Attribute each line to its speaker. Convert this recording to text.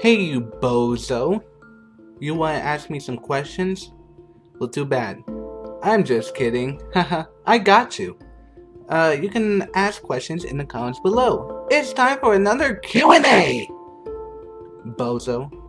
Speaker 1: Hey, you bozo. You want to ask me some questions? Well, too bad. I'm just kidding. Haha, I got you. Uh, you can ask questions in the comments below. It's time for another Q&A! Bozo.